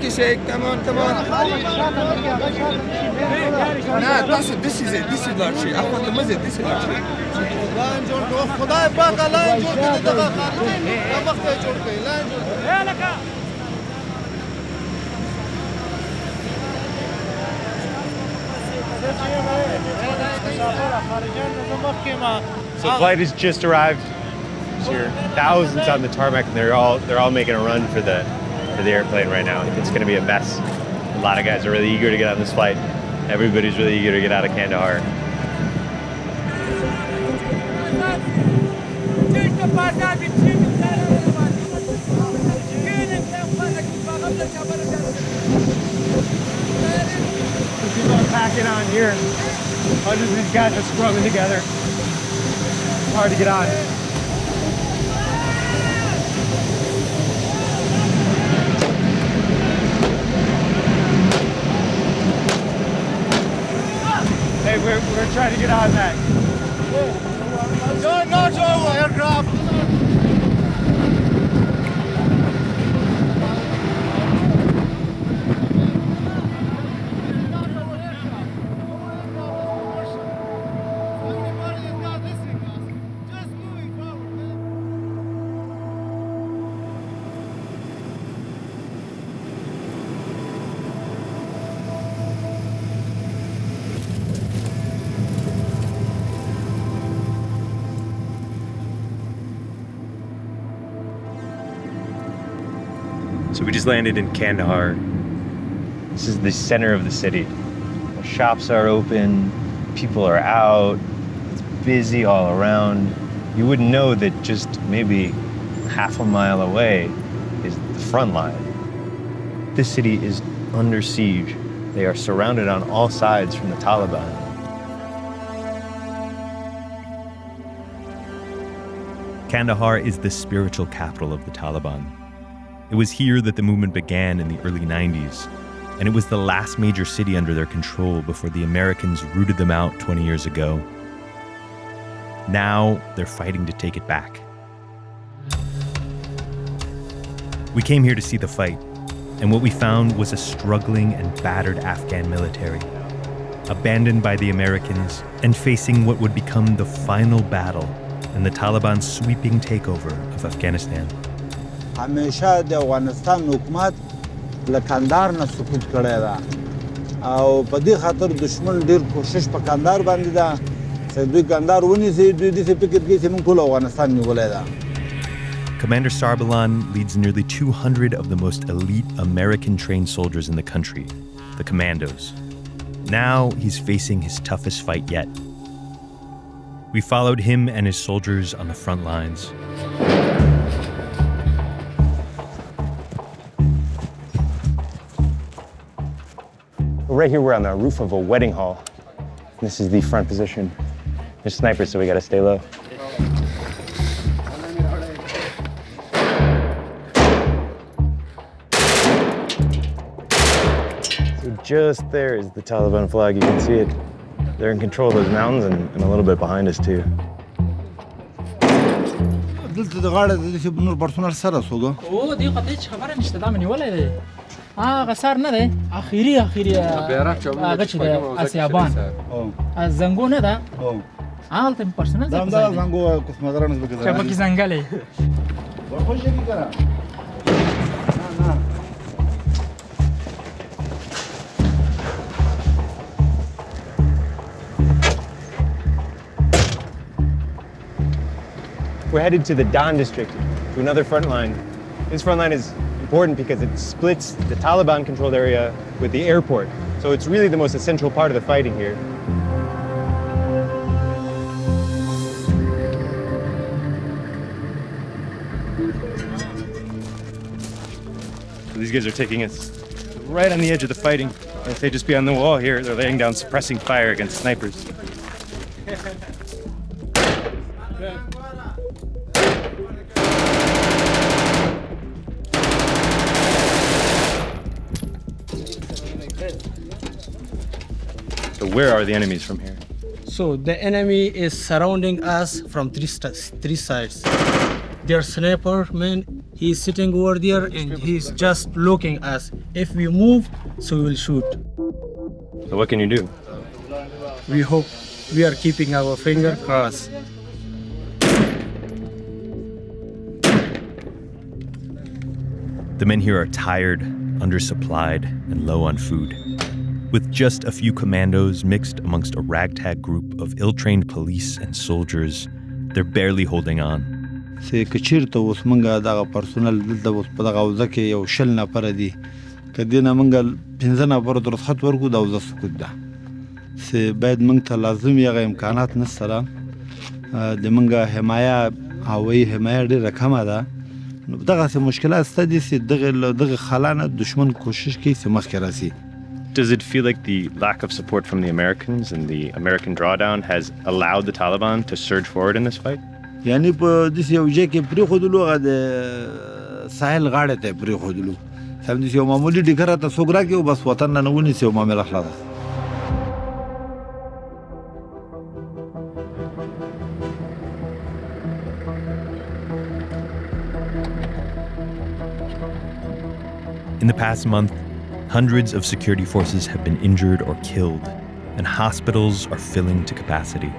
لږ مخکې شئ کمان کمان نه تاسو داسې ځئ داسې لاړ شئ اخوا ته مه ځئ داسې لاړ شئ لاین جوړ کړو خدای پاکه لاین جوړ کړي دغه خارجي مخته جوړ کړي لاین جوړ کړي So flight has just arrived. There's here thousands on the tarmac, and they're all they're all making a run for the for the airplane right now. It's going to be a mess. A lot of guys are really eager to get on this flight. Everybody's really eager to get out of Kandahar. People are packing on here. Hundreds of these guys are scrubbing together. Hard to get on. We're, we're trying to get on that. So we just landed in Kandahar. This is the center of the city. The shops are open, people are out, it's busy all around. You wouldn't know that just maybe half a mile away is the front line. This city is under siege. They are surrounded on all sides from the Taliban. Kandahar is the spiritual capital of the Taliban. It was here that the movement began in the early 90s, and it was the last major city under their control before the Americans rooted them out 20 years ago. Now they're fighting to take it back. We came here to see the fight, and what we found was a struggling and battered Afghan military, abandoned by the Americans and facing what would become the final battle in the Taliban's sweeping takeover of Afghanistan. همیشه د افغانستان حکومت له کندهار نه سقوط کړی ده او په دې خاطر دشمن ډیر کوشش په کندهار باندې ده چې دوی کندهار ونیسي دوی داسې فکر کوي چې موږ ټول افغانستان نیولی ده Commander Sarbalan leads nearly 200 of the most elite American trained soldiers in the country, the Commandos. Now he's facing his toughest fight yet. We followed him and his soldiers on the front lines. Right here, we're on the roof of a wedding hall. This is the front position. There's snipers, so we gotta stay low. So just there is the Taliban flag. You can see it. They're in control of those mountains and, and a little bit behind us too. دلته د غاړه د دې نور پرسونل سره سوګو او دې قطعه هیڅ خبره نشته دا مې نیولې دی هغه سر نه دی اخیری اخیری هغه چې اسیابان از زنګو نه ده هلته مې پرسنل ځای دا زنګو کوسمدران زبه ګزاره شبکې زنګلې ورخوش یې کړه We're headed to the Dand district, to another front line. This front line is important because it splits the Taliban controlled area with the airport. So it's really the most essential part of the fighting here. So these guys are taking us right on the edge of the fighting. If they just be on the wall here, they're laying down suppressing fire against snipers. So where are the enemies from here? So the enemy is surrounding us from three, st- three sides. Their sniper man, He's sitting over there and he's just looking us. If we move, so we will shoot. So what can you do? We hope we are keeping our finger crossed. The men here are tired, undersupplied, and low on food. With just a few commandos mixed amongst a ragtag group of ill trained police and soldiers, they're barely holding on. چې کچیرته اوس مونږه دغه پرسونل دلته اوس په دغه حوزه کې یو شل نفره دي که دې نه مونږه پنځه نفرو ته رخصت ورکړو د حوزه سکوت ده چې باید مونږ ته لازم هغه امکانات نشته را د مونږه حمایه هوایي حمایه ډېره کمه ده نو دغسې مشکلات شته دي چې دغه دغه خلا نه دشمن کوشش کوي چې مخکې راسي Does it feel like the lack of support from the Americans and the American drawdown has allowed the Taliban to surge forward in this fight? یعنی په داسې یو ځای کې پرېښودلو هغه د ساحل غاړې ته یې پرېښودلو سم داسې یو معمولي ډیکر راته څوک راکړي او بس وطن نه نه ونیسي او معامله خلاصه In the past month, hundreds of security forces have been injured or killed, and hospitals are filling to capacity.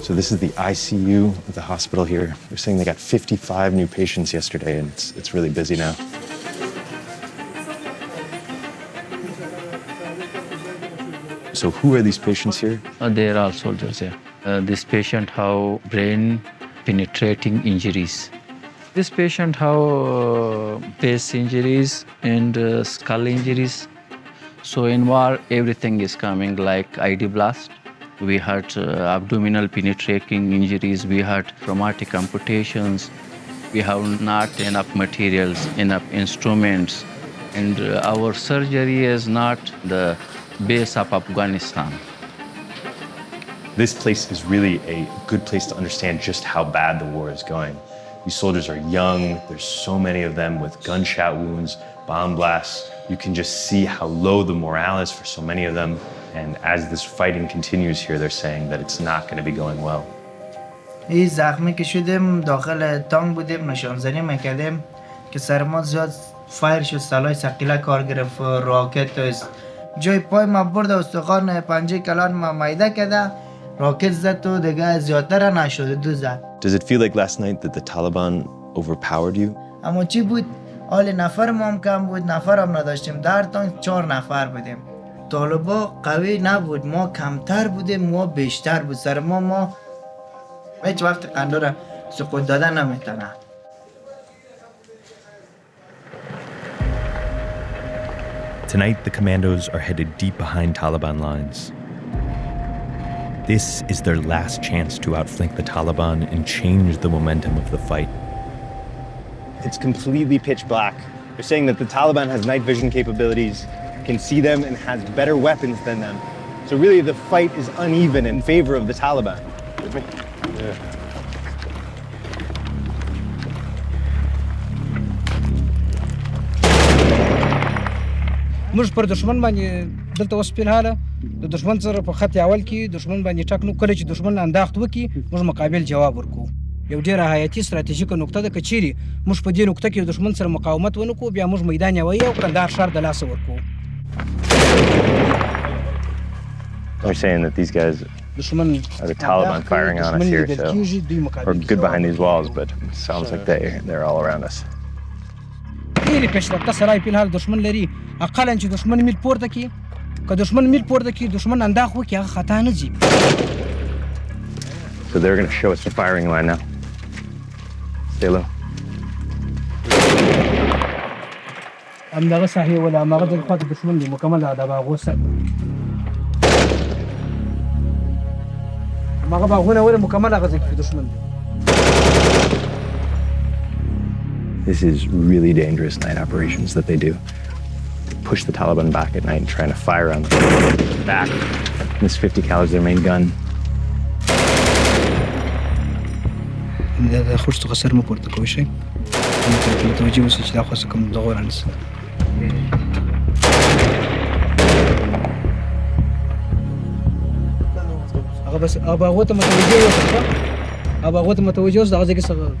So this is the ICU of the hospital here. They're saying they got 55 new patients yesterday, and it's, it's really busy now. So who are these patients here? Uh, they are all soldiers here. Uh, this patient have brain penetrating injuries. This patient have uh, face injuries and uh, skull injuries. So in war, everything is coming like IED blast. We had uh, abdominal penetrating injuries. We had traumatic amputations. We have not enough materials, enough instruments, and our surgery is not the base of Afghanistan. This place is really a good place to understand just how bad the war is going. These soldiers are young, there's so many of them with gunshot wounds, bomb blasts. You can just see how low the morale is for so many of them. And as this fighting continues here, they're saying that it's not going to be going well. این زخمی که شدیم داخل تانک بودیم نشانزنی میکردیم که سر ما زیاد فایر شد سلاح سقیله کار گرفت راکت است جای پای ما برد استخوان پنجه کلان ما میده کرده راکت زد و دیگه زیادتر نشده دو زد. Does it feel like last night that the Taliban overpowered you? اما چی بود؟ حال نفر ما هم کم بود نفر هم نداشتیم. در تانک چهار نفر بودیم. طالبا قوی نبود. ما کمتر بودیم ما بیشتر بود. سر ما ما هیچ وقت قندار سقوط دادن نمی‌تونه. Tonight, the commandos are headed deep behind Taliban lines. This is their last chance to outflank the Taliban and change the momentum of the fight. It's completely pitch black. They're saying that the Taliban has night vision capabilities, can see them, and has better weapons than them. So really, the fight is uneven in favor of the Taliban. موږ پر دشمن باندې دلته اوس په حاله. د دشمن سره په خط اول کې دشمن باندې ټک نو کله چې دشمن انداخت وکي موږ مقابل جواب ورکو یو ډیره حیاتي ستراتیژیکه نقطه ده کچيري موږ په دې نقطه کې دشمن سره مقاومت ونکو بیا موږ میدان یوي او کندهار ښار د لاس ورکو They're saying that these guys the Taliban firing on us here, so we're good behind these walls, but it sounds like they, they're all around us. ډېرې پیشرفته سرای په حال دشمن لري اقلا چې دشمن میل پورته کی؟ که دشمن میل پورته کی دشمن انداخ وکي هغه خطا نه ځي So they're going to show us the firing line now. Stay low. همدغه ساحې ولا همغه د د دشمن دی مکمل د باغو سره همغه باغونه ولې مکمل هغه کې دشمن دی This is really dangerous night operations that they do. Push the Taliban back at night and trying to fire on them back. This 50 cal is their main gun. دا د خوش څخه سر مو پورته کوي شي متوجه اوسئ چې دا خو څه کوم دغه رانسه هغه بس هغه هغه ته متوجه اوسه هغه هغه ته متوجه اوسه دغه ځکه سره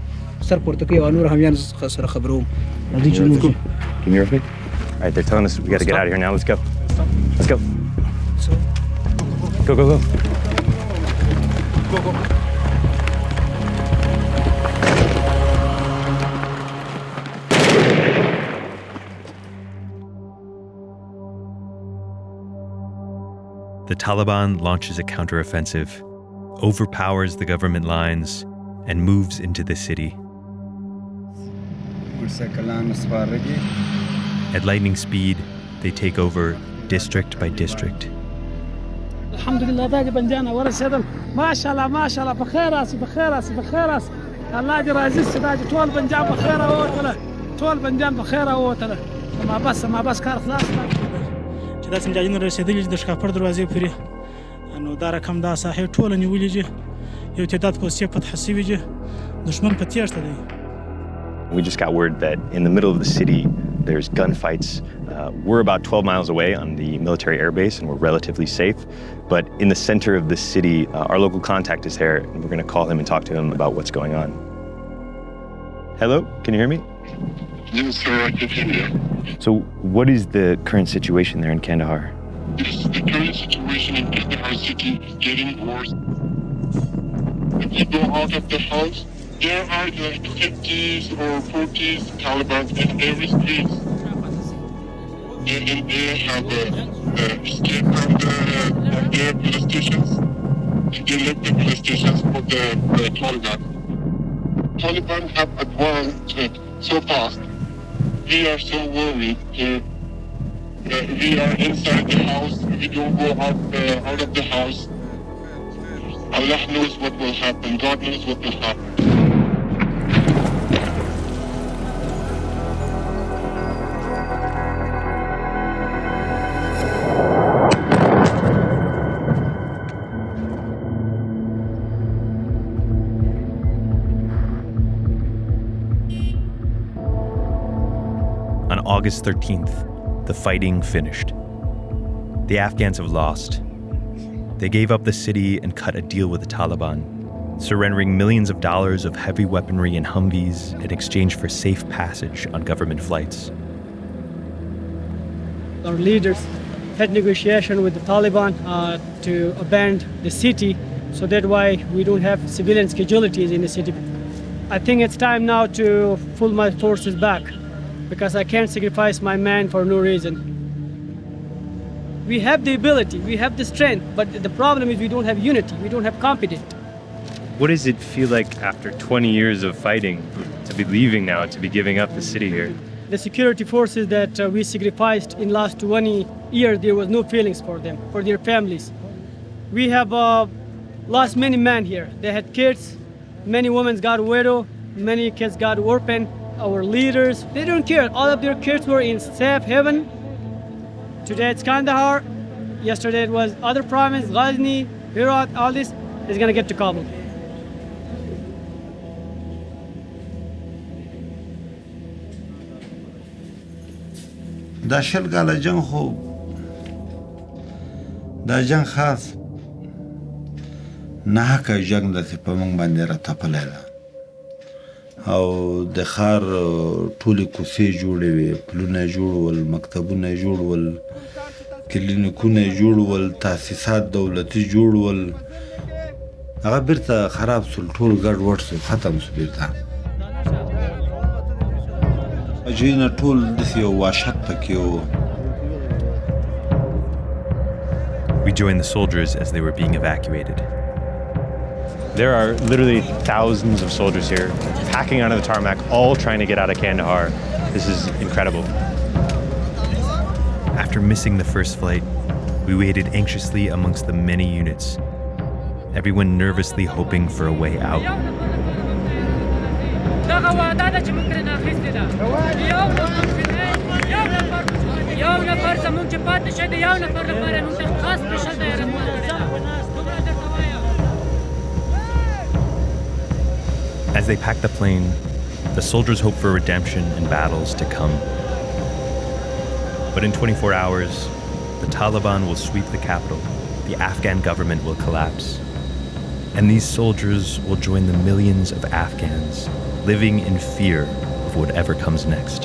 سر پورته کوي او نور همیان سره خبروم راځي چې موږ Can you hear me? All right, they're telling us we got to get out of here now. Let's go. Let's go. Go, go, go. The Taliban launches a counteroffensive, overpowers the government lines, and moves into the city. At lightning speed, they take over district by district. الحمد لله داجي بنجانا ورسدم ما شاء الله ما شاء الله بخير راسي بخير راسي بخير راسي الله دي رازيس داجي طول بنجان بخير اوتله طول بنجان بخير اوتله ما بس ما بس کار خلاص چې دا څنګه جن رسیدلې د شکاپر دروازې پورې نو دا رقم دا صاحب ټول نیولې یو تعداد کوسې فتح سیویږي دشمن په تیښته دی We just got word that in the middle of the city, there's gunfights. Uh, we're about 12 miles away on the military airbase, and we're relatively safe. But in the center of the city, uh, our local contact is there, and we're going to call him and talk to him about what's going on. Hello, can you hear me? Yes, sir, I can hear you. So, what is the current situation there in Kandahar? This, the current situation in Kandahar city is getting worse. If you go out of the house, there are like 50s or 40s Taliban in every street. And, and they have uh, uh, escaped from, the, from their police stations. They left the police stations for the uh, Taliban. Taliban have advanced uh, so fast. We are so worried. Uh, uh, we are inside the house. We don't go out, uh, out of the house. Allah knows what will happen. God knows what will happen. August 13th, the fighting finished. The Afghans have lost. They gave up the city and cut a deal with the Taliban, surrendering millions of dollars of heavy weaponry and Humvees in exchange for safe passage on government flights. Our leaders had negotiation with the Taliban uh, to abandon the city, so that why we don't have civilian casualties in the city. I think it's time now to pull my forces back, because I can't sacrifice my man for no reason. We have the ability, we have the strength, but the problem is we don't have unity, we don't have competence. What does it feel like after 20 years of fighting to be leaving now, to be giving up the city here? The security forces that uh, we sacrificed in last 20 years, there was no feelings for them, for their families. We have uh, lost many men here. They had kids, many women got widow, many kids got orphan Our leaders, they don't care. All of their kids were in safe haven. Today it's Kandahar. Yesterday it was other province, Ghazni, Herat, all this is gonna get to Kabul. دا شل کاله جنگ خو دا جنگ خاص نه حقه جنگ داسې په موږ باندې راتپلی ده او د ښار ټولې کوڅې جوړې وې پلونه جوړول مکتبونه جوړول کلینیکونه جوړول تاسیسات دولتي جوړول هغه بیرته خراب سول ټول ګډ وډ سو ختم سو بیرته. اجینا ټول داسې یو وحشت پکې و We joined the soldiers as they were being evacuated. There are literally thousands of soldiers here, packing onto the tarmac, all trying to get out of Kandahar. This is incredible. After missing the first flight, we waited anxiously amongst the many units, everyone nervously hoping for a way out. As they packed the plane, the soldiers hope for redemption and battles to come. But in 24 hours, the Taliban will sweep the capital, the Afghan government will collapse, And these soldiers will join the millions of Afghans living in fear of whatever comes next.